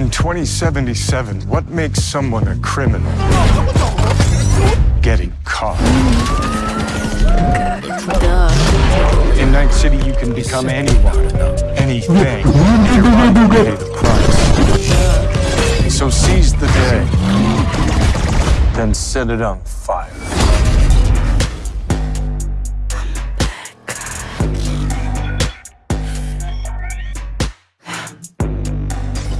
In 2077, what makes someone a criminal? Getting caught. In Night City, you can become anyone, anything, if you're to pay the price. So seize the day, then set it on fire.